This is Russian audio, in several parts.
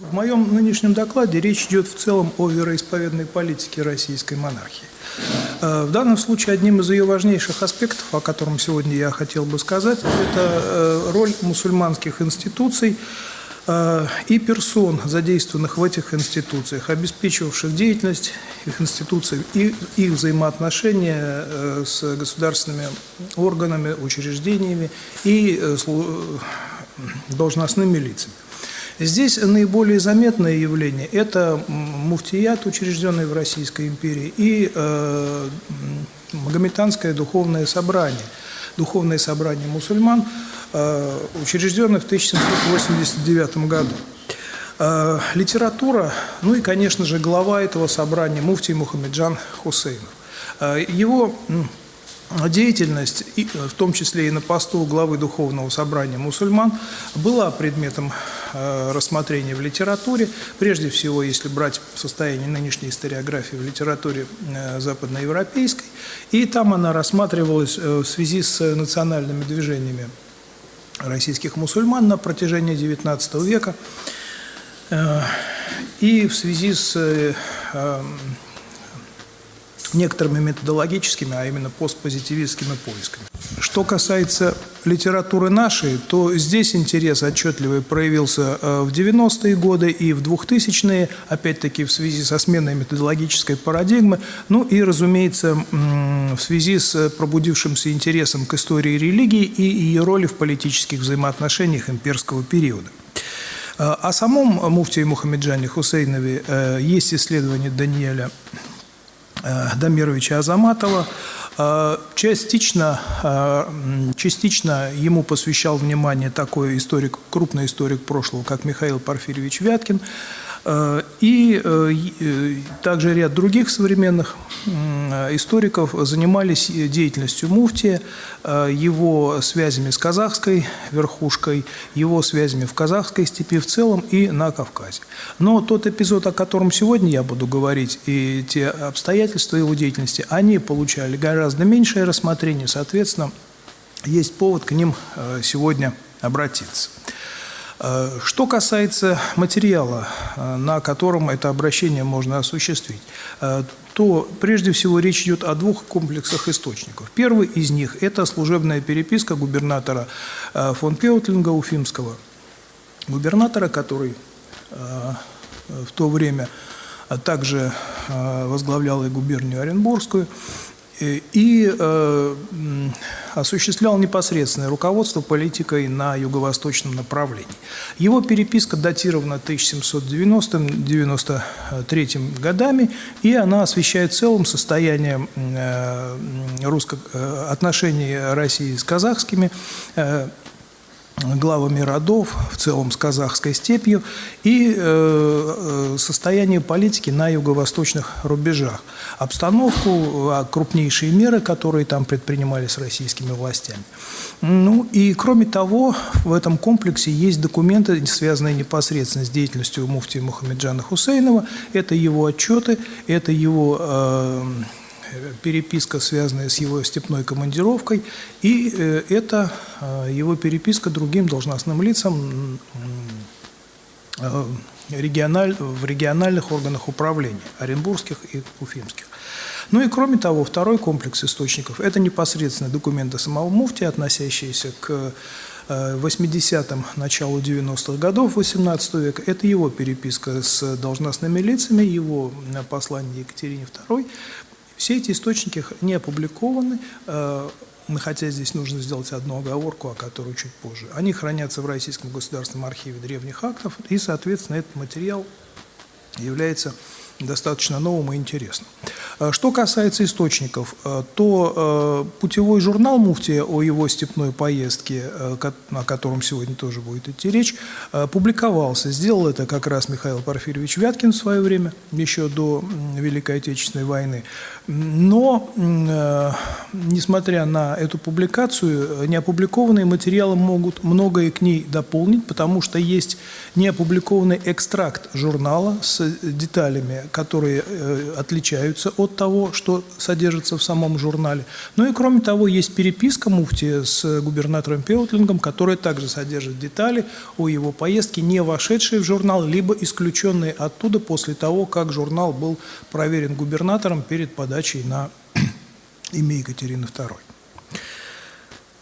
В моем нынешнем докладе речь идет в целом о вероисповедной политике российской монархии. Э, в данном случае одним из ее важнейших аспектов, о котором сегодня я хотел бы сказать, это э, роль мусульманских институций э, и персон, задействованных в этих институциях, обеспечивавших деятельность их институций и их взаимоотношения с государственными органами, учреждениями и должностными лицами. Здесь наиболее заметное явление – это муфтият, учрежденный в Российской империи, и э, Магометанское духовное собрание, духовное собрание мусульман, э, учрежденное в 1789 году. Э, литература, ну и, конечно же, глава этого собрания Муфтий Мухаммеджан Хусейнов. Э, его деятельность, и, в том числе и на посту главы Духовного собрания мусульман, была предметом э, рассмотрения в литературе. Прежде всего, если брать состояние нынешней историографии в литературе э, западноевропейской. И там она рассматривалась э, в связи с национальными движениями российских мусульман на протяжении XIX века. Э, и в связи с э, некоторыми методологическими, а именно постпозитивистскими поисками. Что касается литературы нашей, то здесь интерес отчетливый проявился э, в 90-е годы и в 2000-е, опять-таки в связи со сменой методологической парадигмы, ну и, разумеется, в связи с пробудившимся интересом к истории религии и ее роли в политических взаимоотношениях имперского периода. Э, о самом муфтии Мухаммеджане Хусейнове э, есть исследование Даниэля Дамировича Азаматова. Э, частично, э, частично ему посвящал внимание такой историк, крупный историк прошлого, как Михаил Порфирьевич Вяткин. Э, и э, э, также ряд других современных историков занимались деятельностью муфтия, его связями с казахской верхушкой, его связями в казахской степи в целом и на Кавказе. Но тот эпизод, о котором сегодня я буду говорить, и те обстоятельства его деятельности, они получали гораздо меньшее рассмотрение, соответственно, есть повод к ним сегодня обратиться. Э, что касается материала, э, на котором это обращение можно осуществить, э, то прежде всего речь идет о двух комплексах источников. Первый из них – это служебная переписка губернатора фон Пеутлинга Уфимского, губернатора, который в то время также возглавлял и губернию Оренбургскую, и э, осуществлял непосредственное руководство политикой на юго-восточном направлении. Его переписка датирована 1790-93 годами, и она освещает в целом состояние э, русско э, отношений России с казахскими главами родов, в целом с казахской степью, и э, э, состояние политики на юго-восточных рубежах. Обстановку, а крупнейшие меры, которые там предпринимались российскими властями. Ну и кроме того, в этом комплексе есть документы, связанные непосредственно с деятельностью муфтия Мухаммеджана Хусейнова. Это его отчеты, это его... Э, переписка, связанная с его степной командировкой, и э, это э, его переписка другим должностным лицам э, региональ, в региональных органах управления, оренбургских и уфимских. Ну и кроме того, второй комплекс источников – это непосредственно документы самого муфтия, относящиеся к 80-м, началу 90-х годов 18 века. Это его переписка с должностными лицами, его послание Екатерине II, все эти источники не опубликованы, э, хотя здесь нужно сделать одну оговорку, о которой чуть позже. Они хранятся в Российском государственном архиве древних актов, и, соответственно, этот материал является достаточно новым и интересным. Э, что касается источников, э, то э, путевой журнал Муфтия о его степной поездке, о котором сегодня тоже будет идти речь, публиковался. Сделал это как раз Михаил Порфирьевич Вяткин в свое время, еще до Великой Отечественной войны. Но, несмотря на эту публикацию, неопубликованные материалы могут многое к ней дополнить, потому что есть неопубликованный экстракт журнала с деталями которые отличаются от того, что содержится в самом журнале. Ну и кроме того, есть переписка муфти с губернатором Пеутлингом, которая также содержит детали о его поездке, не вошедшие в журнал, либо исключенные оттуда после того, как журнал был проверен губернатором перед подачей на имя Екатерины II.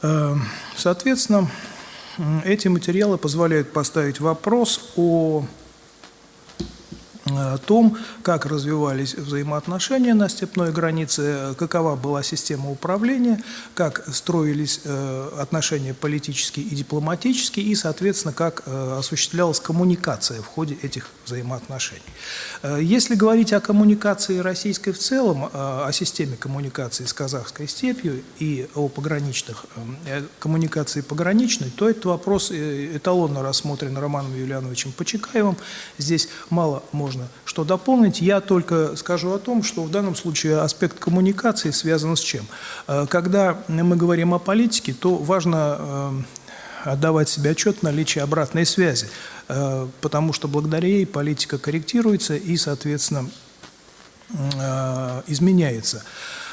Э, соответственно, эти материалы позволяют поставить вопрос о о том, как развивались взаимоотношения на степной границе, какова была система управления, как строились э, отношения политические и дипломатические, и, соответственно, как э, осуществлялась коммуникация в ходе этих взаимоотношений. Э, если говорить о коммуникации российской в целом, о системе коммуникации с казахской степью и о пограничных коммуникации пограничной, то этот вопрос эталонно рассмотрен Романом Юлиановичем Почекаевым. Здесь мало можно можно что дополнить. Я только скажу о том, что в данном случае аспект коммуникации связан с чем? Э, когда мы говорим о политике, то важно э, отдавать себе отчет в наличии обратной связи, э, потому что благодаря ей политика корректируется и, соответственно, изменяется.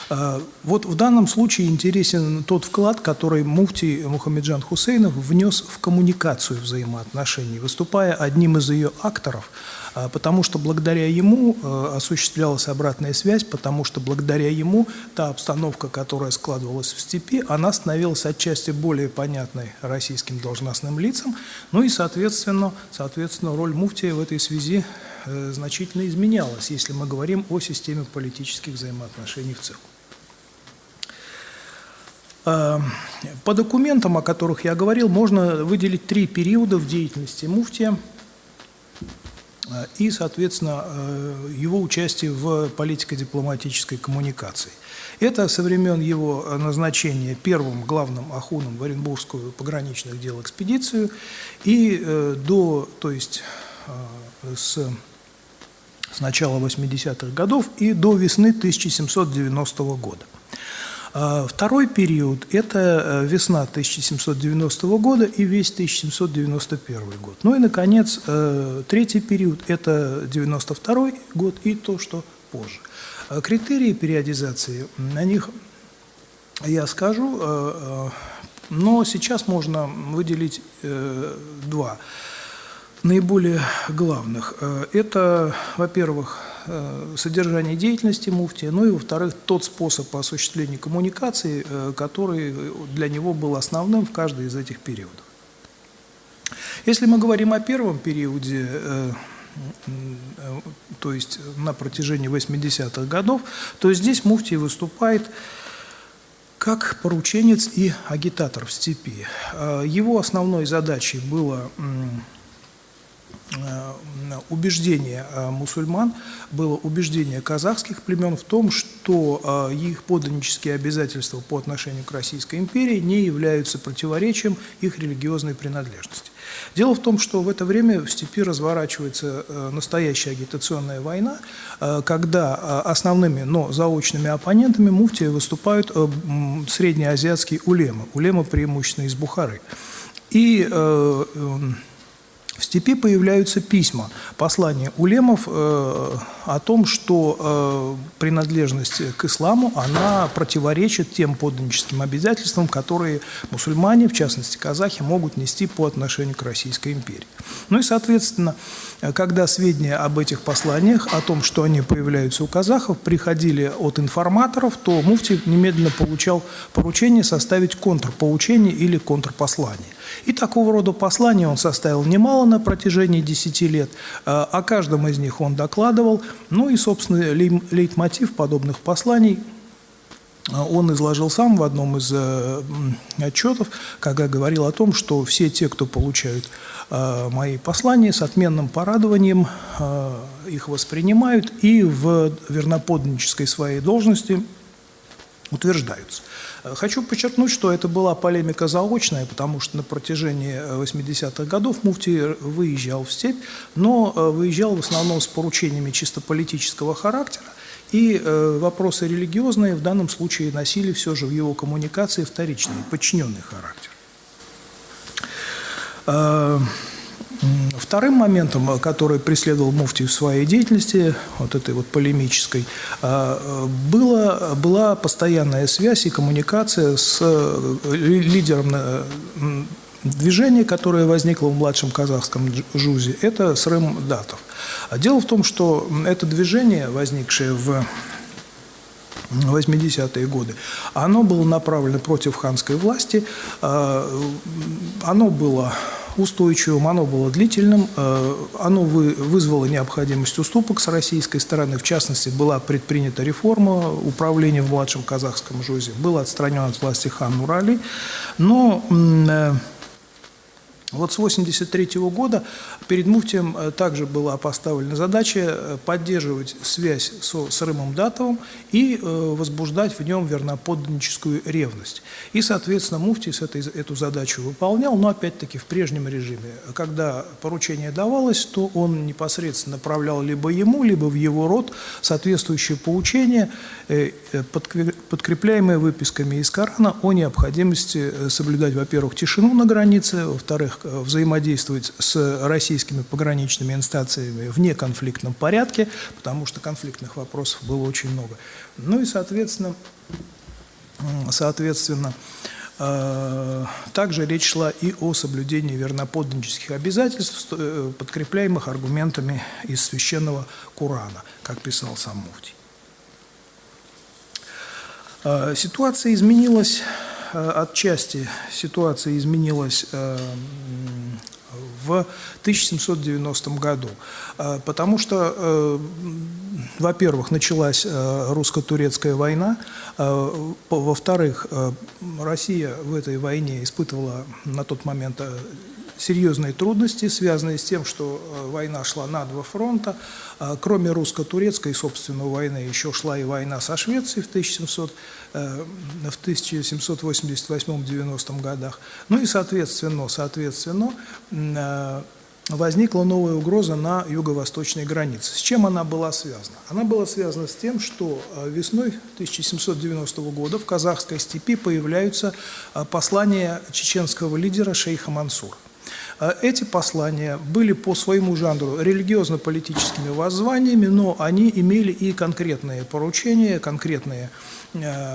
Вот в данном случае интересен тот вклад, который муфти Мухаммеджан Хусейнов внес в коммуникацию взаимоотношений, выступая одним из ее акторов – а, потому что благодаря ему э, осуществлялась обратная связь, потому что благодаря ему та обстановка, которая складывалась в степи, она становилась отчасти более понятной российским должностным лицам, ну и, соответственно, соответственно роль муфтия в этой связи э, значительно изменялась, если мы говорим о системе политических взаимоотношений в целом. По документам, о которых я говорил, можно выделить три периода в деятельности муфтия – Э, и, соответственно, э, его участие в политико-дипломатической коммуникации. Это со времен его назначения первым главным ахуном в Оренбургскую пограничных дел экспедицию и э, до, то есть с, с начала 80-х годов и до весны 1790 года. А второй период – это э, весна 1790 года и весь 1791 год. Ну и, наконец, э, третий период – это 92 год и то, что позже. А критерии периодизации, на них я скажу, э, но сейчас можно выделить два наиболее главных. Это, во-первых, Э, содержание деятельности муфтия, ну и, во-вторых, тот способ осуществления коммуникации, э, который для него был основным в каждый из этих периодов. Если мы говорим о первом периоде, э, то есть на протяжении 80-х годов, то здесь муфтий выступает как порученец и агитатор в степи. Его основной задачей было Э, убеждение э, мусульман, было убеждение казахских племен в том, что э, их подданнические обязательства по отношению к Российской империи не являются противоречием их религиозной принадлежности. Дело в том, что в это время в степи разворачивается настоящая агитационная война, когда основными, но заочными оппонентами муфтия выступают среднеазиатские улемы, улемы преимущественно из Бухары. И в степи появляются письма, послания улемов э, о том, что э, принадлежность к исламу, она противоречит тем подданническим обязательствам, которые мусульмане, в частности казахи, могут нести по отношению к Российской империи. Ну и, соответственно, когда сведения об этих посланиях, о том, что они появляются у казахов, приходили от информаторов, то муфти немедленно получал поручение составить контрпоучение или контрпослание. И такого рода послания он составил немало на протяжении 10 лет. Э, о каждом из них он докладывал. Ну и, собственно, лейтмотив подобных посланий э, он изложил сам в одном из э, отчетов, когда говорил о том, что все те, кто получают мои послания, с отменным порадованием их воспринимают и в верноподданнической своей должности утверждаются. Хочу подчеркнуть, что это была полемика заочная, потому что на протяжении 80-х э, годов муфти выезжал в степь, но э, выезжал в основном с поручениями чисто политического характера, и э, вопросы религиозные в данном случае носили все же в его коммуникации вторичный, подчиненный характер. Вторым моментом, который преследовал муфти в своей деятельности, вот этой вот полемической, была, была постоянная связь и коммуникация с лидером движения, которое возникло в младшем казахском ЖУЗе. Это Срым Датов. Дело в том, что это движение, возникшее в 80-е годы, оно было направлено против ханской власти, а, оно было устойчивым, оно было длительным, а, оно вызвало необходимость уступок с российской стороны, в частности, была предпринята реформа управления в младшем казахском ЖУЗе, был отстранен от власти хан Нурали, но э, вот с 1983 года перед Муфтием э, также была поставлена задача э, поддерживать связь со, с Рымом Датовым и э, возбуждать в нем верноподданническую ревность. И, соответственно, Муфтий с этой, эту задачу выполнял, но опять-таки в прежнем режиме. Когда поручение давалось, то он непосредственно направлял либо ему, либо в его род соответствующие поучения, подкрепляемые выписками из Корана о необходимости соблюдать, во-первых, тишину на границе, во-вторых, Э, взаимодействовать с российскими пограничными инстанциями в неконфликтном порядке, потому что конфликтных вопросов было очень много. Ну и, соответственно, соответственно, э, также речь шла и о соблюдении верноподданнических обязательств, э, подкрепляемых аргументами из священного Корана, как писал сам Муфтий. Ситуация изменилась Э, отчасти ситуация изменилась э, в 1790 году, э, потому что, во-первых, началась русско-турецкая война, во-вторых, Россия в этой войне испытывала на тот момент серьезные трудности, связанные с тем, что э, война шла на два фронта. Кроме русско-турецкой, собственно, войны, еще шла и война со Швецией в, 1700, э, в 1788-90 годах. Ну и, соответственно, соответственно э, возникла новая угроза на юго-восточной границе. С чем она была связана? Она была связана с тем, что весной 1790 года в казахской степи появляются послания чеченского лидера шейха Мансура. Эти послания были по своему жанру религиозно-политическими воззваниями, но они имели и конкретные поручения, конкретные э,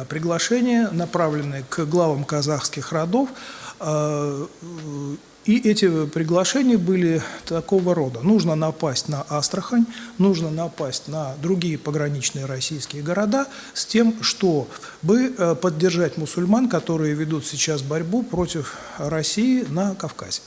приглашения, направленные к главам казахских родов. Э, и эти приглашения были такого рода. Нужно напасть на Астрахань, нужно напасть на другие пограничные российские города с тем, чтобы э, поддержать мусульман, которые ведут сейчас борьбу против России на Кавказе.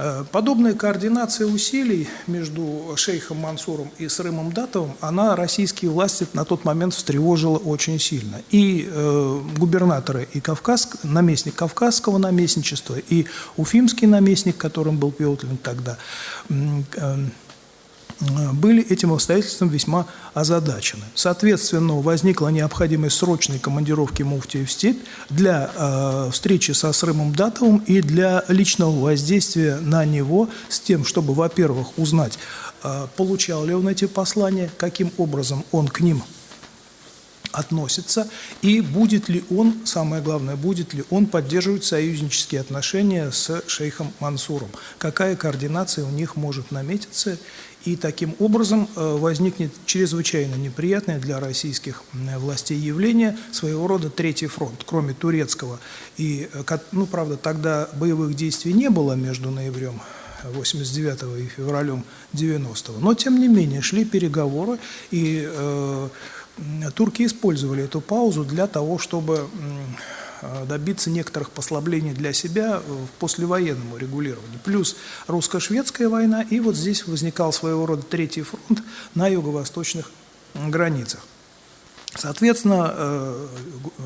Э, подобная координация усилий между шейхом Мансуром и Срымом Датовым, она российские власти на тот момент встревожила очень сильно. И э, губернаторы, и Кавказ, наместник Кавказского наместничества, и уфимский наместник, которым был Петлин тогда, э, были этим обстоятельством весьма озадачены. Соответственно, возникла необходимость срочной командировки муфтия в степь для э, встречи со Срымом Датовым и для личного воздействия на него с тем, чтобы, во-первых, узнать, э, получал ли он эти послания, каким образом он к ним относится, и будет ли он, самое главное, будет ли он поддерживать союзнические отношения с шейхом Мансуром, какая координация у них может наметиться, и таким образом э, возникнет чрезвычайно неприятное для российских властей явление, своего рода третий фронт, кроме турецкого. И, э, ну, правда, тогда боевых действий не было между ноябрем 89 и февралем 90 -го. Но, тем не менее, шли переговоры, и э, турки использовали эту паузу для того, чтобы э, добиться некоторых послаблений для себя в послевоенному регулированию. Плюс русско-шведская война, и вот здесь возникал своего рода третий фронт на юго-восточных границах. Соответственно, э,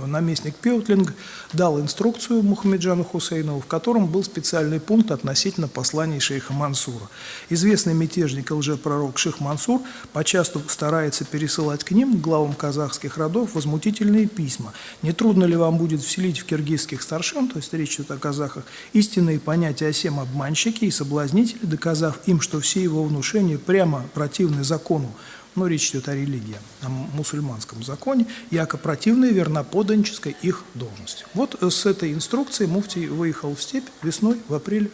наместник Пеутлинг дал инструкцию Мухаммеджану Хусейнову, в котором был специальный пункт относительно посланий шейха Мансура. Известный мятежник и лжепророк шейх Мансур почасту старается пересылать к ним, главам казахских родов, возмутительные письма. Не трудно ли вам будет вселить в киргизских старшин, то есть речь идет о казахах, истинные понятия о сем обманщике и соблазнители, доказав им, что все его внушения прямо противны закону, но речь идет о религии, о мусульманском законе, яко противной верноподанческой их должности. Вот с этой инструкцией Муфтий выехал в степь весной, в апреле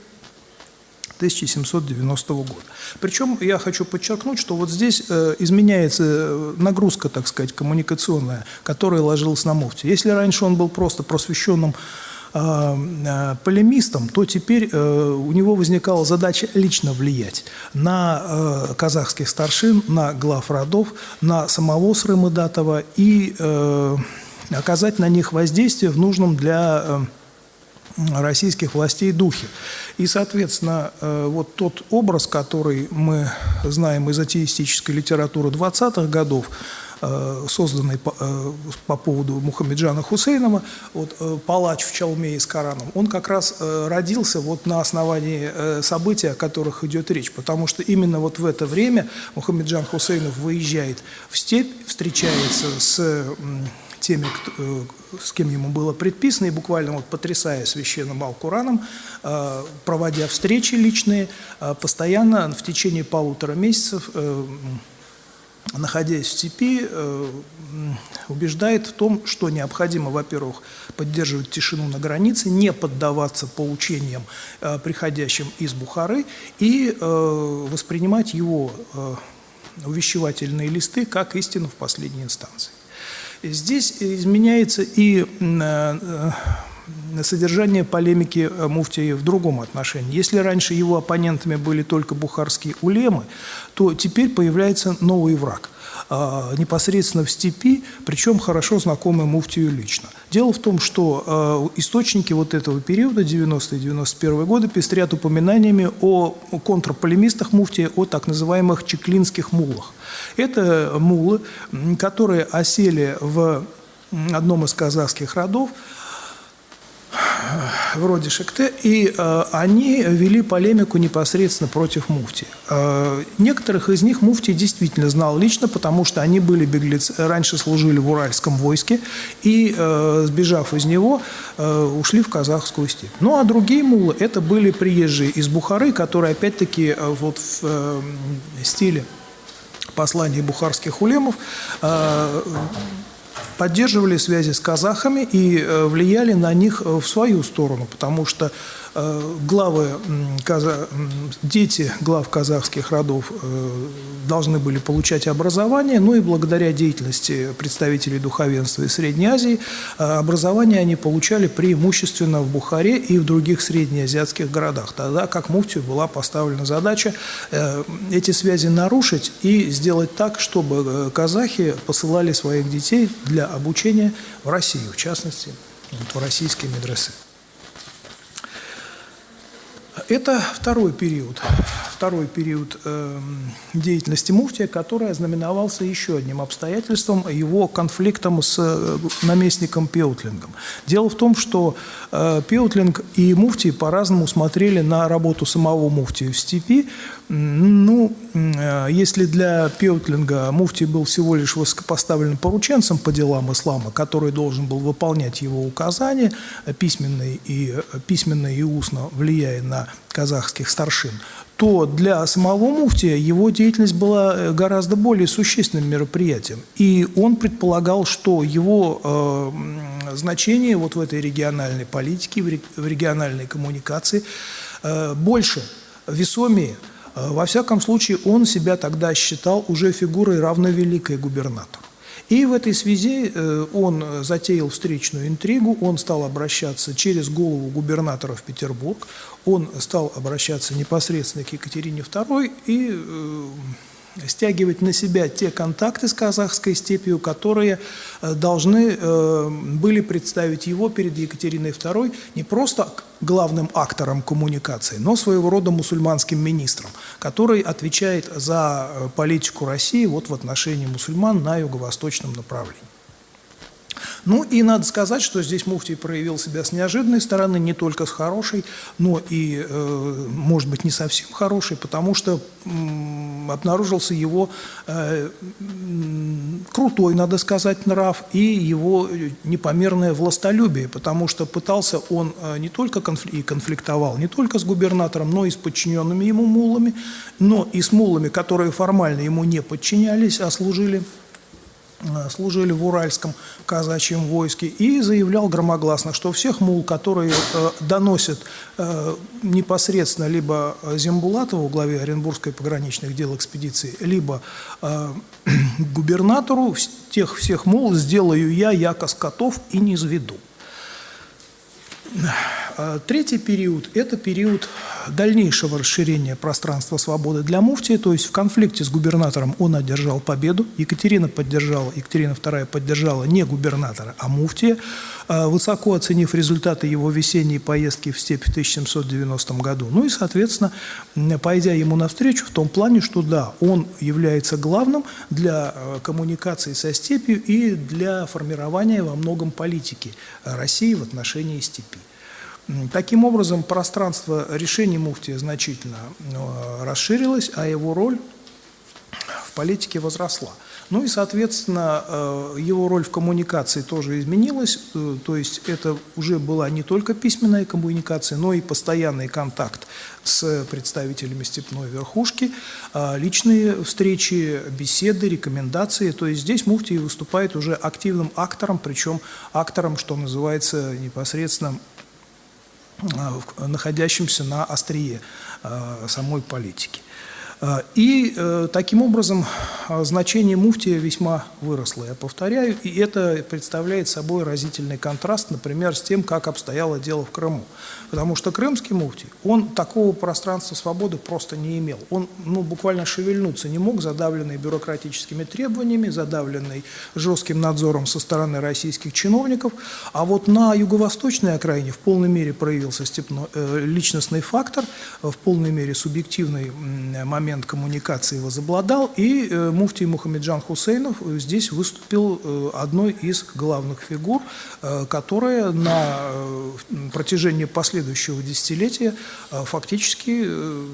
1790 года. Причем я хочу подчеркнуть, что вот здесь э, изменяется э, нагрузка, так сказать, коммуникационная, которая ложилась на муфти. Если раньше он был просто просвещенным э, полемистом, то теперь у него возникала задача лично влиять на казахских старшин, на глав родов, на самого Срымыдатова и оказать на них воздействие в нужном для российских властей духе. И, соответственно, э, вот тот образ, который мы знаем из атеистической литературы 20-х годов, э, созданный по, э, по поводу Мухаммеджана Хусейнова, вот, палач в Чалме с Кораном, он как раз родился вот на основании событий, о которых идет речь, потому что именно вот в это время Мухаммеджан Хусейнов выезжает в степь, встречается с теми, кто, э, с кем ему было предписано, и буквально вот потрясая священным Алкураном, э, проводя встречи личные, э, постоянно в течение полутора месяцев находясь в степи, убеждает в том, что необходимо, во-первых, поддерживать тишину на границе, не поддаваться поучениям, приходящим из Бухары, и воспринимать его увещевательные листы как истину в последней инстанции. Здесь изменяется и э, содержание полемики Муфтия в другом отношении. Если раньше его оппонентами были только бухарские улемы, то теперь появляется новый враг – а, непосредственно в степи, причем хорошо знакомый Муфтию лично. Дело в том, что а, источники вот этого периода, 90-91 годы, пестрят упоминаниями о контрполемистах Муфтия, о так называемых чеклинских мулах. Это мулы, которые осели в одном из казахских родов, вроде Шекте, и э, они вели полемику непосредственно против муфти. Э, некоторых из них муфти действительно знал лично, потому что они были беглецы, раньше служили в Уральском войске, и, э, сбежав из него, э, ушли в казахскую степь. Ну, а другие мулы – это были приезжие из Бухары, которые, опять-таки, э, вот в э, стиле посланий бухарских улемов э, поддерживали связи с казахами и э, влияли на них э, в свою сторону, потому что главы, дети глав казахских родов э, должны были получать образование, ну и благодаря деятельности представителей духовенства из Средней Азии э, образование они получали преимущественно в Бухаре и в других среднеазиатских городах. Тогда как муфтию была поставлена задача эти связи нарушить и сделать так, чтобы казахи посылали своих детей для обучения в Россию, в частности, в российские медресе. Это второй период, второй период э, деятельности муфтия, который ознаменовался еще одним обстоятельством, его конфликтом с э, наместником Пеутлингом. Дело в том, что э, Пеутлинг и муфтий по-разному смотрели на работу самого муфтия в степи. Ну, э, если для Пеутлинга муфтий был всего лишь высокопоставленным порученцем по делам ислама, который должен был выполнять его указания, письменные и, письменно и устно влияя на казахских старшин, то для самого муфтия его деятельность была э, гораздо более существенным мероприятием. И он предполагал, что его э, значение вот в этой региональной политике, в региональной коммуникации э, больше, весомее. Э, во всяком случае, он себя тогда считал уже фигурой равновеликой губернатору. И в этой связи э, он затеял встречную интригу, он стал обращаться через голову губернатора в Петербург, он стал обращаться непосредственно к Екатерине II и э, стягивать на себя те контакты с казахской степью, которые э, должны э, были представить его перед Екатериной II не просто главным актором коммуникации, но своего рода мусульманским министром, который отвечает за э, политику России вот в отношении мусульман на юго-восточном направлении. Ну и надо сказать, что здесь Муфтий проявил себя с неожиданной стороны, не только с хорошей, но и, может быть, не совсем хорошей, потому что обнаружился его э, крутой, надо сказать, нрав и его непомерное властолюбие, потому что пытался он э, не только конфли конфликтовал, не только с губернатором, но и с подчиненными ему мулами, но и с мулами, которые формально ему не подчинялись, а служили. Э, служили в Уральском казачьем войске, и заявлял громогласно, что всех мул, которые э, доносят э, непосредственно либо Зембулатову, главе Оренбургской пограничных дел экспедиции, либо э, губернатору, тех всех мул сделаю я, яко скотов, и не заведу. А, третий период – это период дальнейшего расширения пространства свободы для муфтии, то есть в конфликте с губернатором он одержал победу, Екатерина поддержала, Екатерина II поддержала не губернатора, а муфтия, а, высоко оценив результаты его весенней поездки в степь в 1790 году. Ну и, соответственно, пойдя ему навстречу в том плане, что да, он является главным для а, коммуникации со степью и для формирования во многом политики России в отношении степи. Таким образом, пространство решений муфтия значительно э, расширилось, а его роль в политике возросла. Ну и, соответственно, э, его роль в коммуникации тоже изменилась, э, то есть это уже была не только письменная коммуникация, но и постоянный контакт с представителями степной верхушки, личные встречи, беседы, рекомендации. То есть здесь Муфтий выступает уже активным актором, причем актором, что называется, непосредственно находящимся на острие э, самой политики. Э, и э, таким образом э, значение муфтия весьма выросло, я повторяю, и это представляет собой разительный контраст, например, с тем, как обстояло дело в Крыму. Потому что крымский муфтий, он такого пространства свободы просто не имел. Он ну, буквально шевельнуться не мог, задавленный бюрократическими требованиями, задавленный жестким надзором со стороны российских чиновников. А вот на юго-восточной окраине в полной мере проявился степно, личностный фактор, в полной мере субъективный момент момент коммуникации возобладал, и э, муфтий Мухаммеджан Хусейнов здесь выступил э, одной из главных фигур, э, которая на э, протяжении последующего десятилетия э, фактически, э,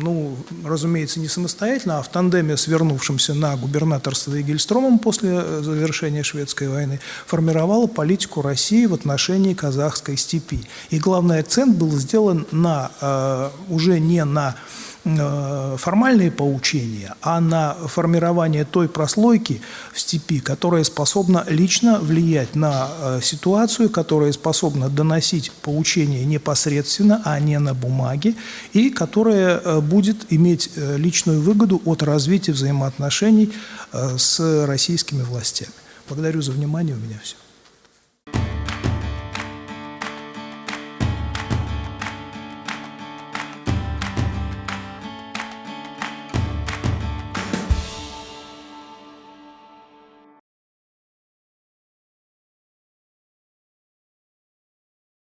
ну, разумеется, не самостоятельно, а в тандеме с вернувшимся на губернаторство Игельстромом после э, завершения шведской войны, формировала политику России в отношении казахской степи. И главный акцент был сделан на, э, уже не на Э, формальные поучения, а на формирование той прослойки в степи, которая способна лично влиять на э, ситуацию, которая способна доносить поучения непосредственно, а не на бумаге, и которая э, будет иметь личную выгоду от развития взаимоотношений с российскими властями. Благодарю за внимание, у меня все.